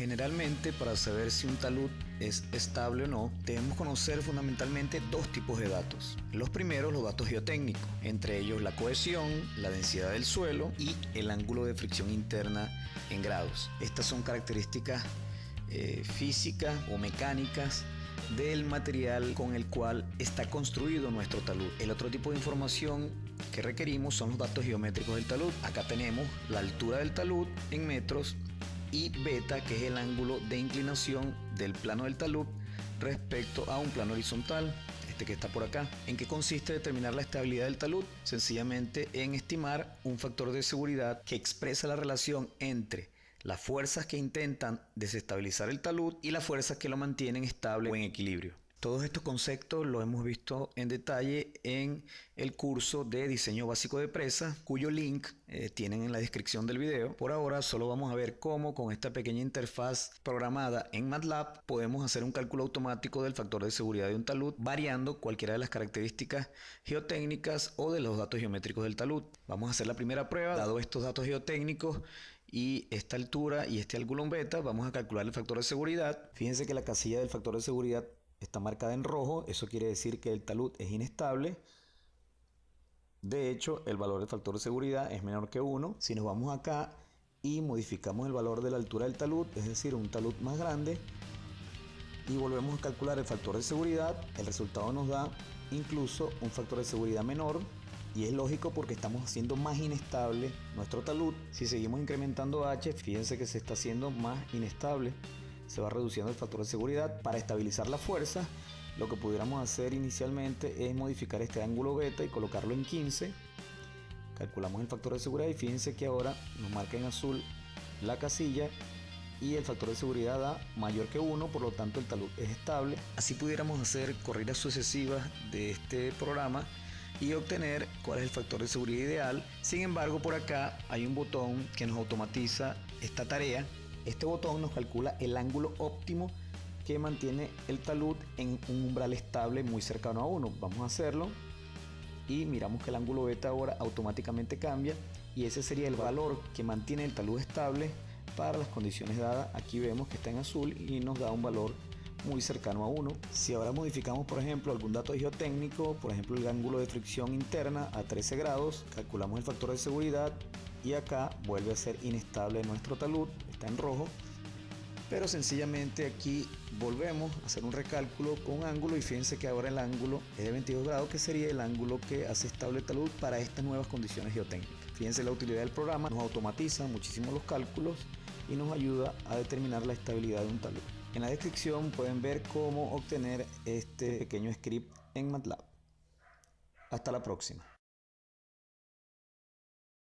Generalmente para saber si un talud es estable o no, debemos conocer fundamentalmente dos tipos de datos. Los primeros, los datos geotécnicos, entre ellos la cohesión, la densidad del suelo y el ángulo de fricción interna en grados. Estas son características eh, físicas o mecánicas del material con el cual está construido nuestro talud. El otro tipo de información que requerimos son los datos geométricos del talud. Acá tenemos la altura del talud en metros y beta, que es el ángulo de inclinación del plano del talud respecto a un plano horizontal, este que está por acá. ¿En qué consiste determinar la estabilidad del talud? Sencillamente en estimar un factor de seguridad que expresa la relación entre las fuerzas que intentan desestabilizar el talud y las fuerzas que lo mantienen estable o en equilibrio. Todos estos conceptos los hemos visto en detalle en el curso de diseño básico de presa, cuyo link eh, tienen en la descripción del video. Por ahora solo vamos a ver cómo con esta pequeña interfaz programada en MATLAB podemos hacer un cálculo automático del factor de seguridad de un talud variando cualquiera de las características geotécnicas o de los datos geométricos del talud. Vamos a hacer la primera prueba. Dado estos datos geotécnicos y esta altura y este ángulo beta, vamos a calcular el factor de seguridad. Fíjense que la casilla del factor de seguridad está marcada en rojo, eso quiere decir que el talud es inestable. De hecho, el valor del factor de seguridad es menor que 1. Si nos vamos acá y modificamos el valor de la altura del talud, es decir, un talud más grande, y volvemos a calcular el factor de seguridad, el resultado nos da incluso un factor de seguridad menor, y es lógico porque estamos haciendo más inestable nuestro talud. Si seguimos incrementando H, fíjense que se está haciendo más inestable se va reduciendo el factor de seguridad. Para estabilizar la fuerza, lo que pudiéramos hacer inicialmente es modificar este ángulo beta y colocarlo en 15. Calculamos el factor de seguridad y fíjense que ahora nos marca en azul la casilla y el factor de seguridad da mayor que 1, por lo tanto el talud es estable. Así pudiéramos hacer corridas sucesivas de este programa y obtener cuál es el factor de seguridad ideal. Sin embargo, por acá hay un botón que nos automatiza esta tarea este botón nos calcula el ángulo óptimo que mantiene el talud en un umbral estable muy cercano a 1. Vamos a hacerlo y miramos que el ángulo beta ahora automáticamente cambia y ese sería el valor que mantiene el talud estable para las condiciones dadas. Aquí vemos que está en azul y nos da un valor muy cercano a 1. Si ahora modificamos por ejemplo algún dato geotécnico, por ejemplo el ángulo de fricción interna a 13 grados, calculamos el factor de seguridad y acá vuelve a ser inestable nuestro talud, está en rojo pero sencillamente aquí volvemos a hacer un recálculo con ángulo y fíjense que ahora el ángulo es de 22 grados que sería el ángulo que hace estable talud para estas nuevas condiciones geotécnicas. Fíjense la utilidad del programa nos automatiza muchísimo los cálculos y nos ayuda a determinar la estabilidad de un talud. En la descripción pueden ver cómo obtener este pequeño script en MATLAB. Hasta la próxima